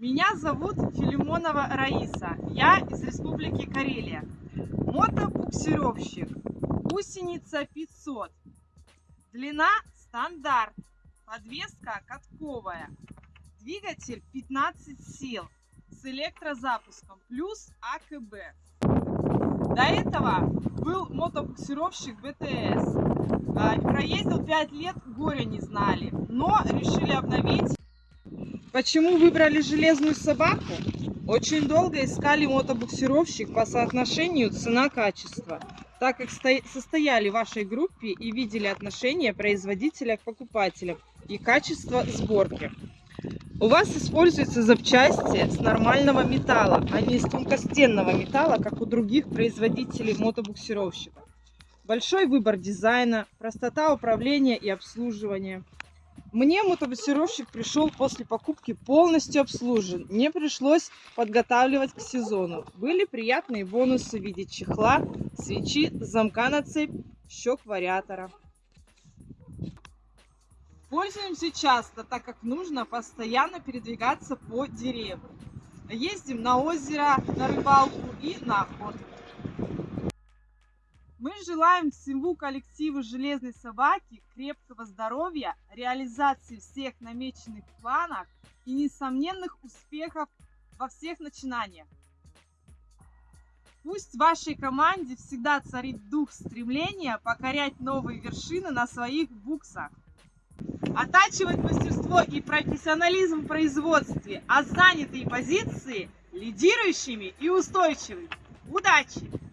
Меня зовут Филимонова Раиса. Я из Республики Карелия. Мотобуксировщик. Гусеница 500. Длина стандарт. Подвеска катковая. Двигатель 15 сил с электрозапуском плюс АКБ. До этого был мотобуксировщик БТС. А, Проездил 5 лет, горя не знали. Но решили обновить. Почему выбрали железную собаку? Очень долго искали мотобуксировщик по соотношению цена-качество, так как сто- состояли в вашей группе и видели отношение производителя к покупателям и качество сборки. У вас используются запчасти с нормального металла, а не из тонкостенного металла, как у других производителей мотобуксировщиков. Большой выбор дизайна, простота управления и обслуживания. Мне мотобуксировщик пришел после покупки полностью обслужен. Не пришлось подготавливать к сезону. Были приятные бонусы в виде чехла, свечи, замка на цепь, щек вариатора. Пользуемся часто, так как нужно постоянно передвигаться по дереву. Ездим на озеро, на рыбалку и на охоту. Мы желаем всему коллективу Железной Собаки крепкого здоровья, реализации всех намеченных планов и несомненных успехов во всех начинаниях. Пусть в вашей команде всегда царит дух стремления покорять новые вершины на своих буксах. Оттачивать мастерство и профессионализм в производстве, а занятые позиции лидирующими и устойчивыми. Удачи!